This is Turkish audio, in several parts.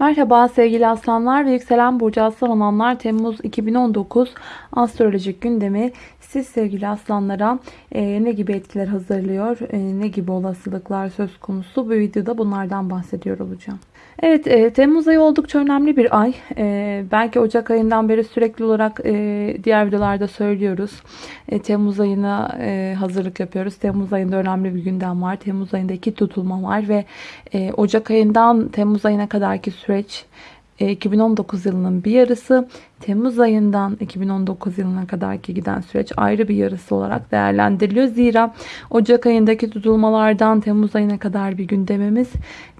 Merhaba sevgili aslanlar ve yükselen burcu aslan olanlar. Temmuz 2019 astrolojik gündemi. Siz sevgili aslanlara e, ne gibi etkiler hazırlıyor, e, ne gibi olasılıklar söz konusu? Bu videoda bunlardan bahsediyor olacağım. Evet e, Temmuz ayı oldukça önemli bir ay. E, belki Ocak ayından beri sürekli olarak e, diğer videolarda söylüyoruz. E, Temmuz ayına e, hazırlık yapıyoruz. Temmuz ayında önemli bir gündem var. Temmuz ayında iki tutulma var ve e, Ocak ayından Temmuz ayına kadarki süreç 2019 e, yılının bir yarısı Temmuz ayından 2019 yılına kadarki giden süreç ayrı bir yarısı olarak değerlendiriliyor. Zira Ocak ayındaki tutulmalardan Temmuz ayına kadar bir gündemimiz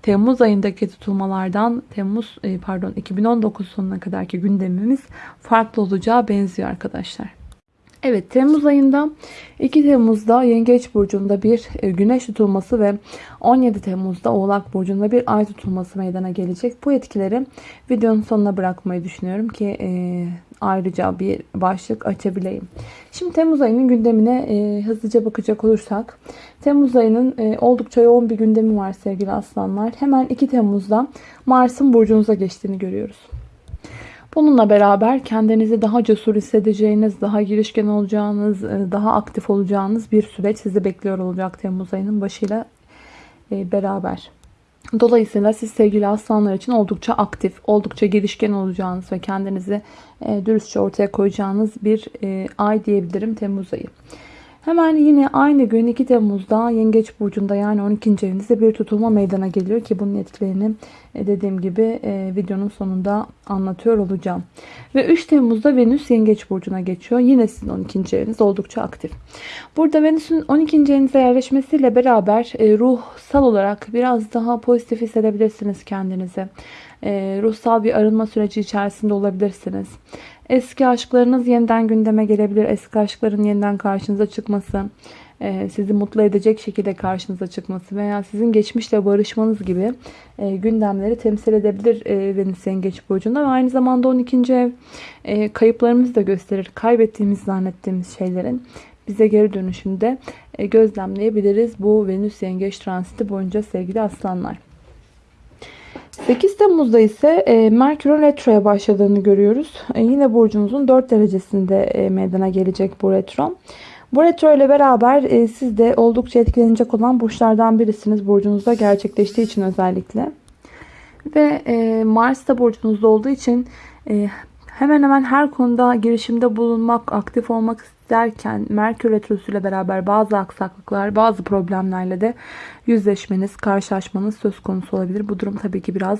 Temmuz ayındaki tutulmalardan Temmuz e, pardon 2019 sonuna kadarki gündemimiz farklı olacağı benziyor arkadaşlar. Evet Temmuz ayında 2 Temmuz'da Yengeç Burcu'nda bir e, güneş tutulması ve 17 Temmuz'da Oğlak Burcu'nda bir ay tutulması meydana gelecek. Bu etkileri videonun sonuna bırakmayı düşünüyorum ki e, ayrıca bir başlık açabileyim. Şimdi Temmuz ayının gündemine e, hızlıca bakacak olursak. Temmuz ayının e, oldukça yoğun bir gündemi var sevgili aslanlar. Hemen 2 Temmuz'da Mars'ın burcunuza geçtiğini görüyoruz. Bununla beraber kendinizi daha cesur hissedeceğiniz, daha girişken olacağınız, e, daha aktif olacağınız bir süreç sizi bekliyor olacak Temmuz ayının başıyla e, beraber. Dolayısıyla siz sevgili aslanlar için oldukça aktif, oldukça girişken olacağınız ve kendinizi e, dürüstçe ortaya koyacağınız bir ay diyebilirim Temmuz ayı. Hemen yine aynı gün 2 Temmuz'da Yengeç Burcu'nda yani 12. evinizde bir tutulma meydana geliyor ki bunun etkilerini e, dediğim gibi e, videonun sonunda anlatıyor olacağım. Ve 3 Temmuz'da Venüs Yengeç Burcu'na geçiyor. Yine sizin 12. eviniz oldukça aktif. Burada Venüs'ün 12. evinize yerleşmesiyle beraber e, ruhsal olarak biraz daha pozitif hissedebilirsiniz kendinizi. Ruhsal bir arınma süreci içerisinde olabilirsiniz. Eski aşklarınız yeniden gündeme gelebilir. Eski aşkların yeniden karşınıza çıkması, e, sizi mutlu edecek şekilde karşınıza çıkması veya sizin geçmişle barışmanız gibi e, gündemleri temsil edebilir e, Venüs Yengeç Burcu'nda. Ve aynı zamanda 12. ev kayıplarımızı da gösterir. Kaybettiğimiz zannettiğimiz şeylerin bize geri dönüşünde gözlemleyebiliriz. Bu Venüs Yengeç transiti boyunca sevgili aslanlar. 8 Temmuz'da ise e, Merkür'ün retroya başladığını görüyoruz. E, yine burcunuzun 4 derecesinde e, meydana gelecek bu retro. Bu retro ile beraber e, siz de oldukça etkilenecek olan burçlardan birisiniz. Burcunuzda gerçekleştiği için özellikle. Ve e, Mars da burcunuzda olduğu için e, hemen hemen her konuda girişimde bulunmak, aktif olmak derken Merkür Retrosu ile beraber bazı aksaklıklar, bazı problemlerle de yüzleşmeniz, karşılaşmanız söz konusu olabilir. Bu durum tabii ki biraz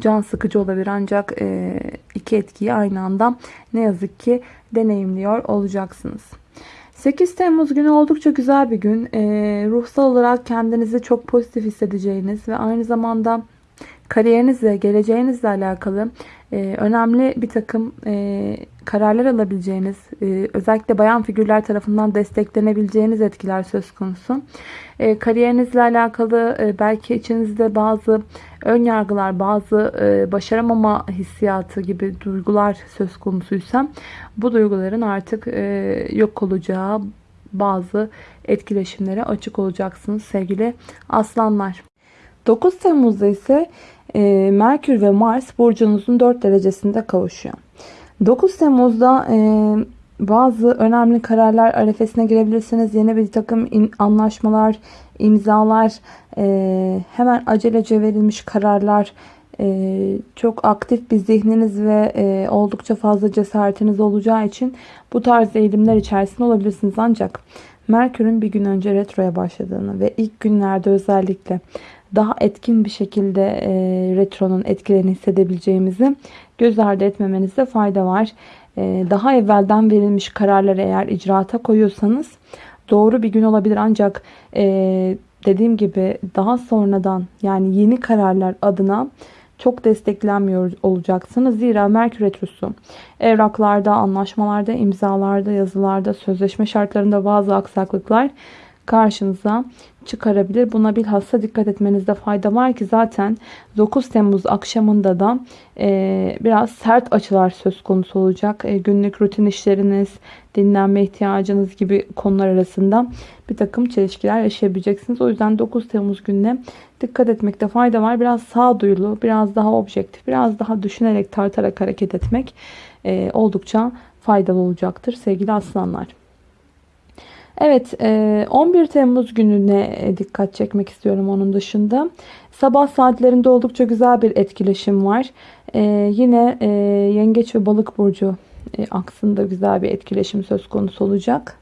can sıkıcı olabilir ancak e, iki etkiyi aynı anda ne yazık ki deneyimliyor olacaksınız. 8 Temmuz günü oldukça güzel bir gün. E, ruhsal olarak kendinizi çok pozitif hissedeceğiniz ve aynı zamanda kariyerinizle, geleceğinizle alakalı e, önemli bir takım e, kararlar alabileceğiniz, e, özellikle bayan figürler tarafından desteklenebileceğiniz etkiler söz konusu. E, kariyerinizle alakalı e, belki içinizde bazı ön yargılar, bazı e, başaramama hissiyatı gibi duygular söz konusuysa bu duyguların artık e, yok olacağı bazı etkileşimlere açık olacaksınız sevgili aslanlar. 9 Temmuz'da ise e, Merkür ve Mars burcunuzun 4 derecesinde kavuşuyor. 9 Temmuz'da e, bazı önemli kararlar arefesine girebilirsiniz. Yeni bir takım anlaşmalar, imzalar, e, hemen acelece verilmiş kararlar, e, çok aktif bir zihniniz ve oldukça fazla cesaretiniz olacağı için bu tarz eğilimler içerisinde olabilirsiniz. Ancak Merkür'ün bir gün önce retroya başladığını ve ilk günlerde özellikle daha etkin bir şekilde e, retronun etkilerini hissedebileceğimizi göz ardı etmemenizde fayda var. E, daha evvelden verilmiş kararları eğer icraata koyuyorsanız doğru bir gün olabilir ancak e, dediğim gibi daha sonradan yani yeni kararlar adına çok desteklenmiyor olacaksınız. Zira Merkür Retrosu evraklarda, anlaşmalarda, imzalarda, yazılarda, sözleşme şartlarında bazı aksaklıklar karşınıza çıkarabilir. Buna bilhassa dikkat etmenizde fayda var ki zaten 9 Temmuz akşamında da e, biraz sert açılar söz konusu olacak. E, günlük rutin işleriniz, dinlenme ihtiyacınız gibi konular arasında bir takım çelişkiler yaşayabileceksiniz. O yüzden 9 Temmuz gününe dikkat etmekte fayda var. Biraz sağduyulu, biraz daha objektif, biraz daha düşünerek tartarak hareket etmek e, oldukça faydalı olacaktır sevgili aslanlar. Evet 11 Temmuz gününe dikkat çekmek istiyorum onun dışında. Sabah saatlerinde oldukça güzel bir etkileşim var. Yine Yengeç ve Balık Burcu aksında güzel bir etkileşim söz konusu olacak.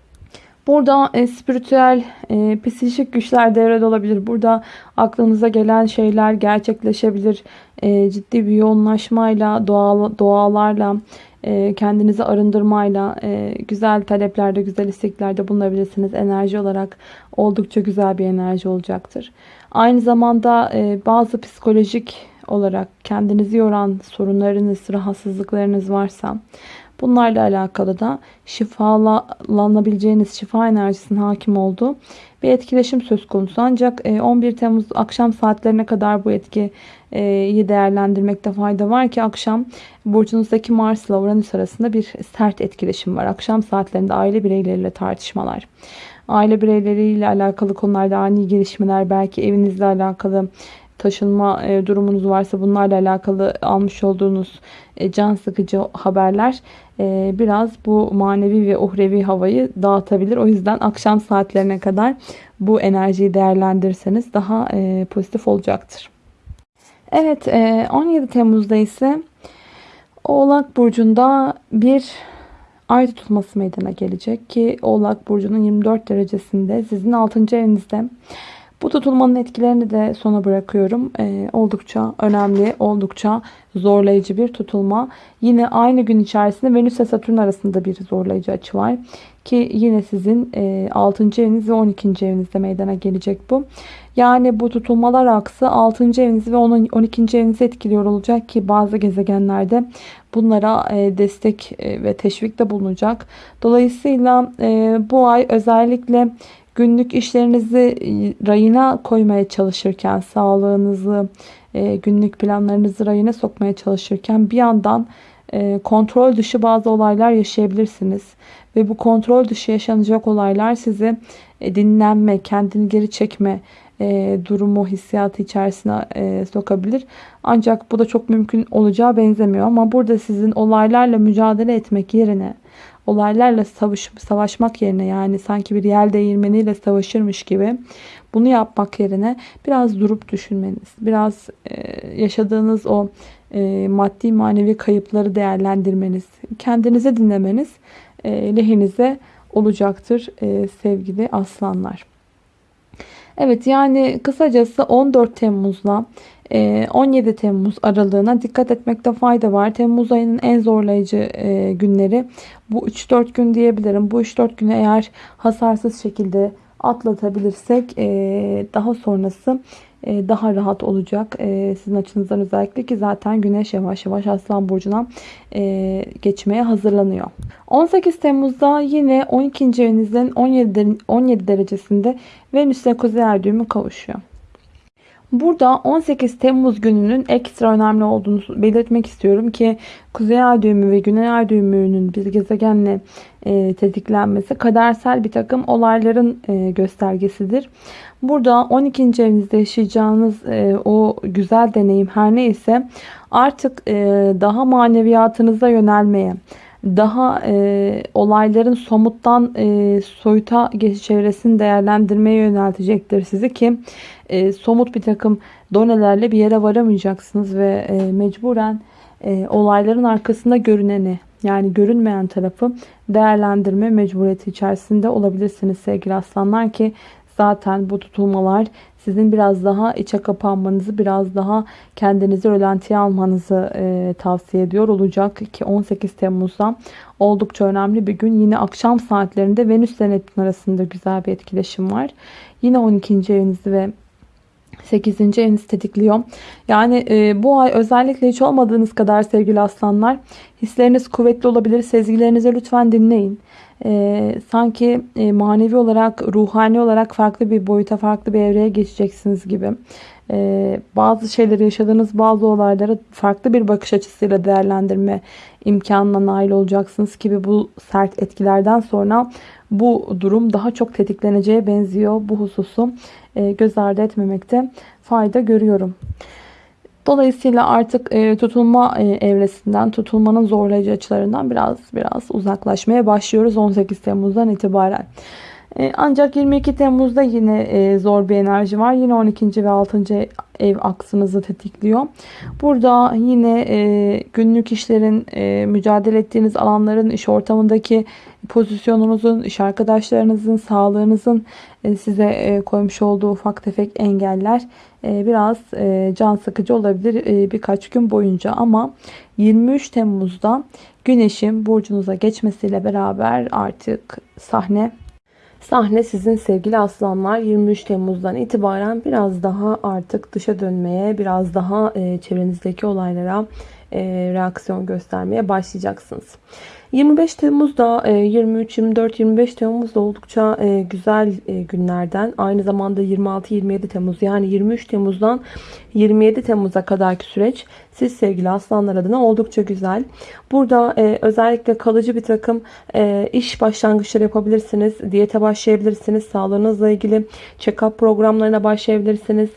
Burada e, spiritüel, e, psikolojik güçler devrede olabilir. Burada aklınıza gelen şeyler gerçekleşebilir. E, ciddi bir yoğunlaşmayla, doğal, doğalarla, e, kendinizi arındırmayla, e, güzel taleplerde, güzel isteklerde bulunabilirsiniz. Enerji olarak oldukça güzel bir enerji olacaktır. Aynı zamanda e, bazı psikolojik olarak kendinizi yoran sorunlarınız, rahatsızlıklarınız varsa Bunlarla alakalı da şifalanabileceğiniz şifa enerjisinin hakim olduğu bir etkileşim söz konusu. Ancak 11 e, Temmuz akşam saatlerine kadar bu etkiyi değerlendirmekte fayda var ki akşam burcunuzdaki Mars ile Uranüs arasında bir sert etkileşim var. Akşam saatlerinde aile bireyleriyle tartışmalar, aile bireyleriyle alakalı konularda ani gelişmeler, belki evinizle alakalı taşınma e, durumunuz varsa bunlarla alakalı almış olduğunuz e, can sıkıcı haberler e, biraz bu manevi ve uhrevi havayı dağıtabilir. O yüzden akşam saatlerine kadar bu enerjiyi değerlendirirseniz daha pozitif olacaktır. Evet 17 Temmuz'da ise Oğlak Burcu'nda bir ay tutulması meydana gelecek ki Oğlak Burcu'nun 24 derecesinde sizin 6. evinizde bu tutulmanın etkilerini de sona bırakıyorum. Ee, oldukça önemli, oldukça zorlayıcı bir tutulma. Yine aynı gün içerisinde Venüs ve Satürn arasında bir zorlayıcı açı var. Ki yine sizin e, 6. eviniz ve 12. evinizde meydana gelecek bu. Yani bu tutulmalar aksı 6. evinizi ve 12. evinizi etkiliyor olacak ki bazı gezegenlerde bunlara e, destek e, ve teşvikte bulunacak. Dolayısıyla e, bu ay özellikle günlük işlerinizi e, rayına koymaya çalışırken, sağlığınızı, e, günlük planlarınızı rayına sokmaya çalışırken bir yandan e, kontrol dışı bazı olaylar yaşayabilirsiniz. Ve bu kontrol dışı yaşanacak olaylar sizi dinlenme, kendini geri çekme durumu, hissiyatı içerisine sokabilir. Ancak bu da çok mümkün olacağı benzemiyor. Ama burada sizin olaylarla mücadele etmek yerine olaylarla savaş, savaşmak yerine yani sanki bir yel değirmeniyle savaşırmış gibi bunu yapmak yerine biraz durup düşünmeniz, biraz e, yaşadığınız o e, maddi manevi kayıpları değerlendirmeniz, kendinize dinlemeniz e, lehinize olacaktır e, sevgili aslanlar. Evet yani kısacası 14 Temmuz'la 17 ee, Temmuz aralığına dikkat etmekte fayda var. Temmuz ayının en zorlayıcı e, günleri bu 3-4 gün diyebilirim. Bu 3-4 günü eğer hasarsız şekilde atlatabilirsek e, daha sonrası e, daha rahat olacak. Sizin açınızdan özellikle ki zaten güneş yavaş yavaş Aslan Burcu'na geçmeye hazırlanıyor. 18 Temmuz'da yine 12. evinizin 17, 17 derecesinde Venüs ile Kuzey Ay kavuşuyor. Burada 18 Temmuz gününün ekstra önemli olduğunu belirtmek istiyorum ki Kuzey Ay düğümü ve Güney Ay düğümünün bir gezegenle e, tetiklenmesi kadersel bir takım olayların e, göstergesidir. Burada 12. evinizde yaşayacağınız e, o güzel deneyim her neyse artık e, daha maneviyatınıza yönelmeye, daha e, olayların somuttan e, soyuta geçiş çevresini değerlendirmeye yöneltecektir sizi ki e, somut bir takım donelerle bir yere varamayacaksınız ve e, mecburen e, olayların arkasında görüneni yani görünmeyen tarafı değerlendirme mecburiyeti içerisinde olabilirsiniz sevgili aslanlar ki zaten bu tutulmalar sizin biraz daha içe kapanmanızı, biraz daha kendinizi rölantiye almanızı e, tavsiye ediyor olacak ki 18 Temmuz'da oldukça önemli bir gün. Yine akşam saatlerinde Venüs ile Neptün arasında güzel bir etkileşim var. Yine 12. evinizi ve 8. eviniz tetikliyor. Yani e, bu ay özellikle hiç olmadığınız kadar sevgili aslanlar hisleriniz kuvvetli olabilir. Sezgilerinize lütfen dinleyin. e, sanki e, manevi olarak, ruhani olarak farklı bir boyuta, farklı bir evreye geçeceksiniz gibi. E, bazı şeyleri yaşadığınız bazı olayları farklı bir bakış açısıyla değerlendirme imkanına nail olacaksınız gibi bu sert etkilerden sonra bu durum daha çok tetikleneceğe benziyor. Bu hususu göz ardı etmemekte fayda görüyorum. Dolayısıyla artık e, tutulma e, evresinden, tutulmanın zorlayıcı açılarından biraz biraz uzaklaşmaya başlıyoruz 18 Temmuz'dan itibaren. E, ancak 22 Temmuz'da yine e, zor bir enerji var. Yine 12. ve 6. ev aksınızı tetikliyor. Burada yine e, günlük işlerin, mücadele ettiğiniz alanların, iş ortamındaki pozisyonunuzun, iş arkadaşlarınızın, sağlığınızın size koymuş olduğu ufak tefek engeller biraz can sıkıcı olabilir birkaç gün boyunca. Ama 23 Temmuz'da Güneş'in burcunuza geçmesiyle beraber artık sahne Sahne sizin sevgili aslanlar 23 Temmuz'dan itibaren biraz daha artık dışa dönmeye, biraz daha e, çevrenizdeki olaylara e, reaksiyon göstermeye başlayacaksınız. 25 Temmuz'da 23, 24, 25 Temmuz'da oldukça e, güzel günlerden aynı zamanda 26-27 Temmuz yani 23 Temmuz'dan 27 Temmuz'a kadarki süreç siz sevgili aslanlar adına oldukça güzel. Burada e, özellikle kalıcı bir takım iş başlangıçları yapabilirsiniz. Diyete başlayabilirsiniz. Sağlığınızla ilgili check-up programlarına başlayabilirsiniz.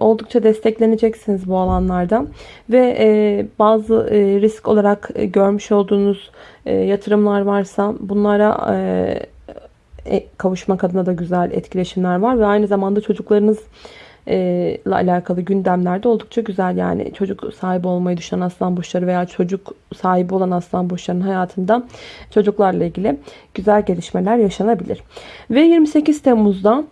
Oldukça destekleneceksiniz bu alanlarda. Ve bazı risk olarak görmüş olduğunuz e, yatırımlar varsa bunlara e, e, kavuşmak adına da güzel etkileşimler var ve aynı zamanda çocuklarınız ile alakalı gündemlerde oldukça güzel yani çocuk sahibi olmayı düşünen aslan burçları veya çocuk sahibi olan aslan burçlarının hayatında çocuklarla ilgili güzel gelişmeler yaşanabilir. Ve 28 Temmuz'da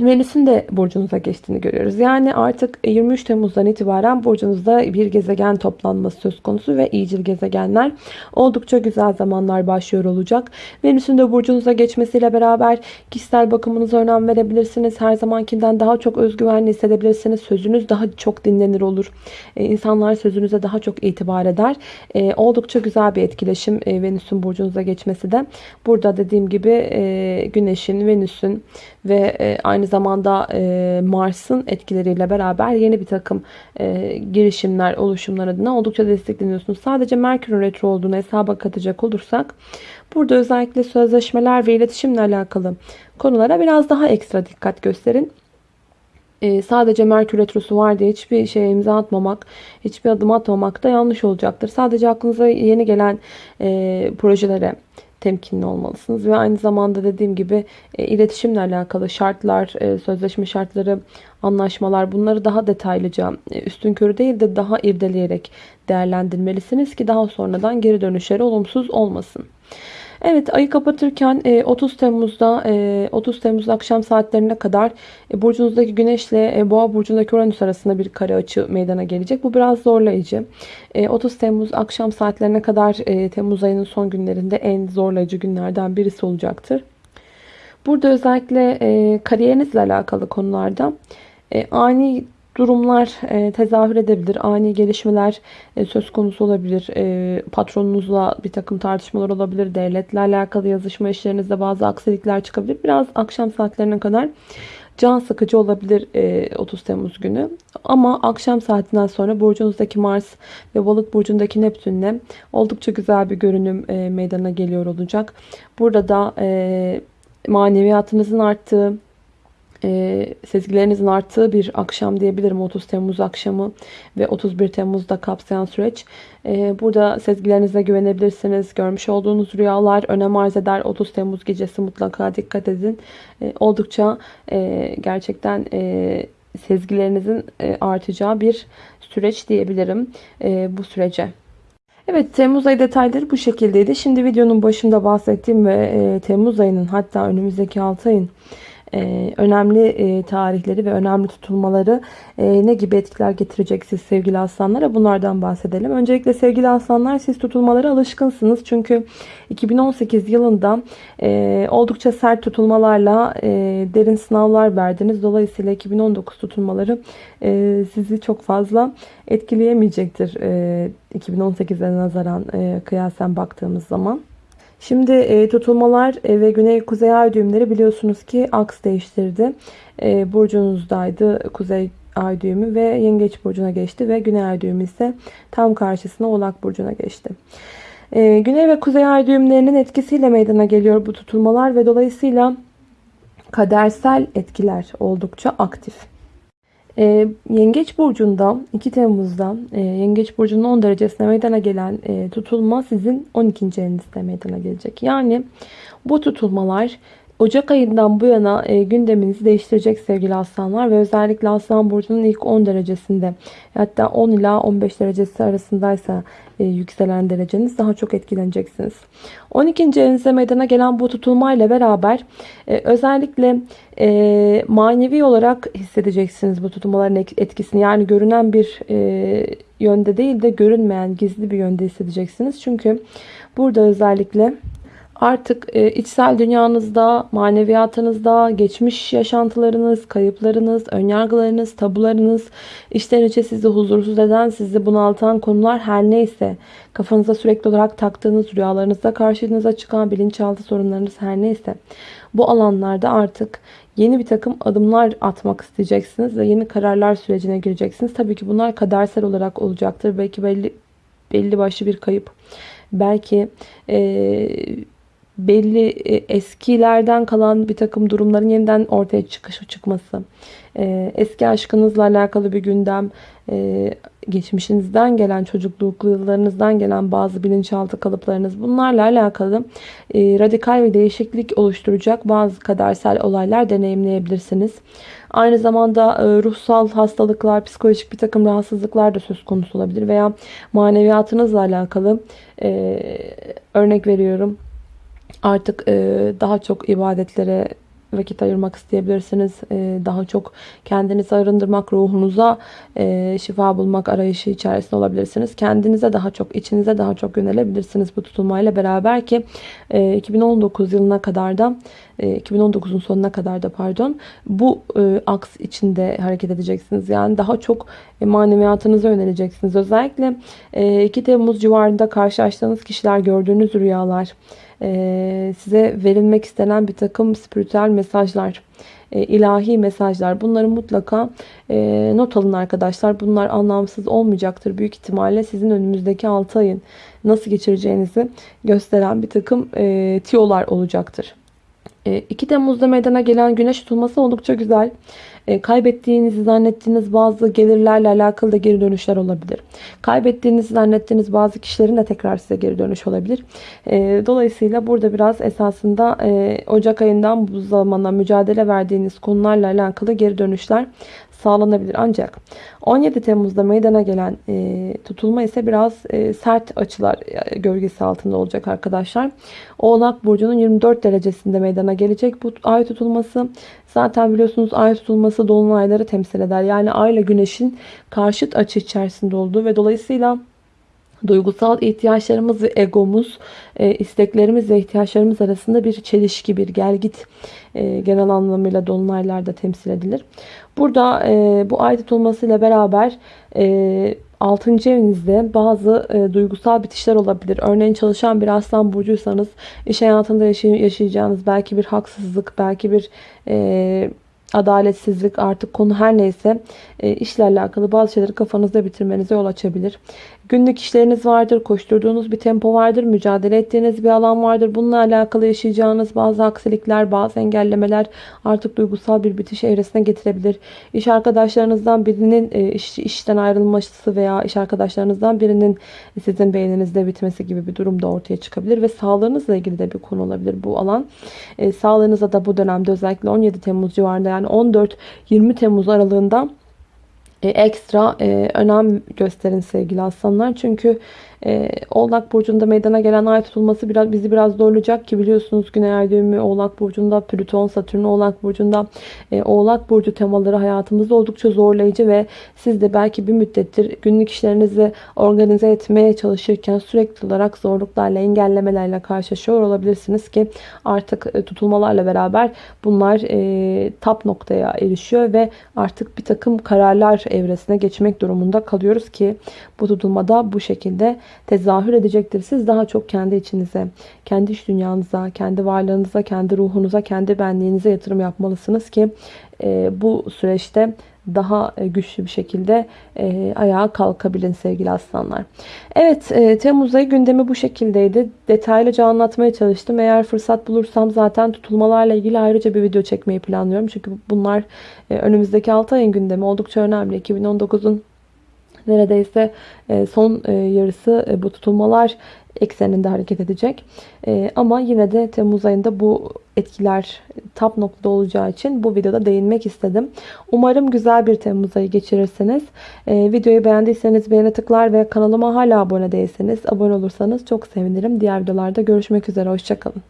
Venüs'ün de burcunuza geçtiğini görüyoruz. Yani artık 23 Temmuz'dan itibaren burcunuzda bir gezegen toplanması söz konusu ve iyicil gezegenler oldukça güzel zamanlar başlıyor olacak. Venüs'ün de burcunuza geçmesiyle beraber kişisel bakımınıza önem verebilirsiniz. Her zamankinden daha çok özgüvenli hissedebilirsiniz. Sözünüz daha çok dinlenir olur. Ee, insanlar sözünüze daha çok itibar eder. Ee, oldukça güzel bir etkileşim e, Venüs'ün burcunuza geçmesi de. Burada dediğim gibi e, Güneş'in, Venüs'ün ve e, aynı zamanda e, Mars'ın etkileriyle beraber yeni bir takım e, girişimler, oluşumlar adına oldukça destekleniyorsunuz. Sadece Merkür'ün retro olduğunu hesaba katacak olursak burada özellikle sözleşmeler ve iletişimle alakalı konulara biraz daha ekstra dikkat gösterin. Ee, sadece Merkür Retrosu var diye hiçbir şeye imza atmamak, hiçbir adım atmamak da yanlış olacaktır. Sadece aklınıza yeni gelen e, projelere temkinli olmalısınız. Ve aynı zamanda dediğim gibi e, iletişimle alakalı şartlar, e, sözleşme şartları, anlaşmalar bunları daha detaylıca e, üstün körü değil de daha irdeleyerek değerlendirmelisiniz ki daha sonradan geri dönüşleri olumsuz olmasın. Evet ayı kapatırken 30 e, Temmuz'da 30 e, Temmuz akşam saatlerine kadar e, burcunuzdaki güneşle boğa burcundaki uranüs arasında bir kare açı meydana gelecek. Bu biraz zorlayıcı. 30 Temmuz akşam saatlerine kadar Temmuz ayının son günlerinde en zorlayıcı günlerden birisi olacaktır. Burada özellikle kariyerinizle alakalı konularda ani durumlar e, tezahür edebilir. Ani gelişmeler e, söz konusu olabilir. E, patronunuzla bir takım tartışmalar olabilir. Devletle alakalı yazışma işlerinizde bazı aksilikler çıkabilir. Biraz akşam saatlerine kadar can sıkıcı olabilir 30 Temmuz günü. Ama akşam saatinden sonra burcunuzdaki Mars ve balık burcundaki Neptün'le oldukça güzel bir görünüm meydana geliyor olacak. Burada da maneviyatınızın arttığı, e, sezgilerinizin arttığı bir akşam diyebilirim 30 Temmuz akşamı ve 31 Temmuz'da kapsayan süreç. E, burada sezgilerinize güvenebilirsiniz. Görmüş olduğunuz rüyalar önem arz eder. 30 Temmuz gecesi mutlaka dikkat edin. E, oldukça e, gerçekten e, sezgilerinizin e, artacağı bir süreç diyebilirim e, bu sürece. Evet Temmuz ayı detayları bu şekildeydi. Şimdi videonun başında bahsettiğim ve e, Temmuz ayının hatta önümüzdeki 6 ayın e, önemli e, tarihleri ve önemli tutulmaları e, ne gibi etkiler getirecek siz sevgili aslanlara bunlardan bahsedelim. Öncelikle sevgili aslanlar siz tutulmalara alışkınsınız. Çünkü 2018 yılında oldukça sert tutulmalarla derin sınavlar verdiniz. Dolayısıyla 2019 tutulmaları sizi çok fazla etkileyemeyecektir 2018'e nazaran kıyasen baktığımız zaman. Şimdi e, tutulmalar e, ve güney kuzey ay düğümleri biliyorsunuz ki aks değiştirdi. E, burcunuzdaydı kuzey ay düğümü ve yengeç burcuna geçti ve güney ay düğümü ise tam karşısına oğlak burcuna geçti. E, güney ve kuzey ay düğümlerinin etkisiyle meydana geliyor bu tutulmalar ve dolayısıyla kadersel etkiler oldukça aktif. E, Yengeç Burcu'nda 2 Temmuz'da e, Yengeç Burcu'nun 10 derecesine meydana gelen e, tutulma sizin 12. evinizde meydana gelecek. Yani bu tutulmalar Ocak ayından bu yana e, gündeminizi değiştirecek sevgili aslanlar ve özellikle aslan burcunun ilk 10 derecesinde hatta 10 ila 15 derecesi arasındaysa e, yükselen dereceniz daha çok etkileneceksiniz. 12. evinize meydana gelen bu tutulmayla beraber e, özellikle e, manevi olarak hissedeceksiniz bu tutulmaların etkisini. Yani görünen bir e, yönde değil de görünmeyen gizli bir yönde hissedeceksiniz. Çünkü burada özellikle Artık e, içsel dünyanızda, maneviyatınızda, geçmiş yaşantılarınız, kayıplarınız, önyargılarınız, tabularınız, içten içe sizi huzursuz eden, sizi bunaltan konular her neyse, kafanıza sürekli olarak taktığınız, rüyalarınızda karşınıza çıkan bilinçaltı sorunlarınız her neyse, bu alanlarda artık yeni bir takım adımlar atmak isteyeceksiniz ve yeni kararlar sürecine gireceksiniz. Tabii ki bunlar kadersel olarak olacaktır. Belki belli belli başlı bir kayıp. Belki e, belli e, eskilerden kalan bir takım durumların yeniden ortaya çıkışı çıkması, e, eski aşkınızla alakalı bir gündem, e, geçmişinizden gelen, çocukluk yıllarınızdan gelen bazı bilinçaltı kalıplarınız bunlarla alakalı radikal bir değişiklik oluşturacak bazı kadersel olaylar deneyimleyebilirsiniz. Aynı zamanda ruhsal hastalıklar, psikolojik bir takım rahatsızlıklar da söz konusu olabilir veya maneviyatınızla alakalı örnek veriyorum Artık e, daha çok ibadetlere vakit ayırmak isteyebilirsiniz. E, daha çok kendinizi arındırmak, ruhunuza e, şifa bulmak arayışı içerisinde olabilirsiniz. Kendinize daha çok, içinize daha çok yönelebilirsiniz bu tutulmayla beraber ki 2019 yılına kadar da 2019'un sonuna kadar da pardon bu aks içinde hareket edeceksiniz. Yani daha çok maneviyatınıza yöneleceksiniz. Özellikle 2 Temmuz civarında karşılaştığınız kişiler gördüğünüz rüyalar, e, size verilmek istenen bir takım spiritüel mesajlar, e, ilahi mesajlar. Bunları mutlaka e, not alın arkadaşlar. Bunlar anlamsız olmayacaktır. Büyük ihtimalle sizin önümüzdeki 6 ayın nasıl geçireceğinizi gösteren bir takım tiyolar olacaktır. 2 Temmuz'da meydana gelen güneş tutulması oldukça güzel. E, kaybettiğinizi zannettiğiniz bazı gelirlerle alakalı da geri dönüşler olabilir. Kaybettiğinizi zannettiğiniz bazı kişilerin de tekrar size geri dönüş olabilir. E, dolayısıyla burada biraz esasında e, Ocak ayından bu zamana mücadele verdiğiniz konularla alakalı geri dönüşler sağlanabilir. Ancak 17 Temmuz'da meydana gelen e, tutulma ise biraz e, sert açılar e, gölgesi altında olacak arkadaşlar. Oğlak Burcu'nun 24 derecesinde meydana gelecek bu ay tutulması. Zaten biliyorsunuz ay tutulması dolunayları temsil eder. Yani ay ile güneşin karşıt açı içerisinde olduğu ve dolayısıyla duygusal ihtiyaçlarımız ve egomuz, e, isteklerimiz ve ihtiyaçlarımız arasında bir çelişki, bir gelgit e, genel anlamıyla dolunaylarda temsil edilir. Burada e, bu ay tutulmasıyla beraber 6. evinizde bazı e, duygusal bitişler olabilir. Örneğin çalışan bir aslan burcuysanız iş hayatında yaşay yaşayacağınız belki bir haksızlık, belki bir e, adaletsizlik artık konu her neyse e, işle alakalı bazı şeyleri kafanızda bitirmenize yol açabilir. Günlük işleriniz vardır, koşturduğunuz bir tempo vardır, mücadele ettiğiniz bir alan vardır. Bununla alakalı yaşayacağınız bazı aksilikler, bazı engellemeler artık duygusal bir bitiş evresine getirebilir. İş arkadaşlarınızdan birinin e, iş, işten ayrılması veya iş arkadaşlarınızdan birinin sizin beyninizde bitmesi gibi bir durum da ortaya çıkabilir ve sağlığınızla ilgili de bir konu olabilir bu alan. E, sağlığınıza da bu dönemde özellikle 17 Temmuz civarında yani 14-20 Temmuz aralığında e, ekstra e, önem gösterin sevgili aslanlar. Çünkü e, Oğlak Burcu'nda meydana gelen ay tutulması biraz bizi biraz zorlayacak ki biliyorsunuz Güney Ay Oğlak Burcu'nda Plüton, Satürn Oğlak Burcu'nda e, Oğlak Burcu temaları hayatımızda oldukça zorlayıcı ve siz de belki bir müddettir günlük işlerinizi organize etmeye çalışırken sürekli olarak zorluklarla, engellemelerle karşılaşıyor olabilirsiniz ki artık e, tutulmalarla beraber bunlar e, tap noktaya erişiyor ve artık bir takım kararlar evresine geçmek durumunda kalıyoruz ki bu tutulmada bu şekilde tezahür edecektir. Siz daha çok kendi içinize, kendi iş dünyanıza, kendi varlığınıza, kendi ruhunuza, kendi benliğinize yatırım yapmalısınız ki e, bu süreçte daha e, güçlü bir şekilde e, ayağa kalkabilin sevgili aslanlar. Evet e, Temmuz ayı gündemi bu şekildeydi. Detaylıca anlatmaya çalıştım. Eğer fırsat bulursam zaten tutulmalarla ilgili ayrıca bir video çekmeyi planlıyorum. Çünkü bunlar e, önümüzdeki 6 ayın gündemi oldukça önemli. 2019'un neredeyse e, son e, yarısı e, bu tutulmalar ekseninde hareket edecek. Ama yine de Temmuz ayında bu etkiler tap noktada olacağı için bu videoda değinmek istedim. Umarım güzel bir Temmuz ayı geçirirsiniz. Videoyu beğendiyseniz beğene tıklar ve kanalıma hala abone değilseniz abone olursanız çok sevinirim. Diğer videolarda görüşmek üzere. Hoşçakalın.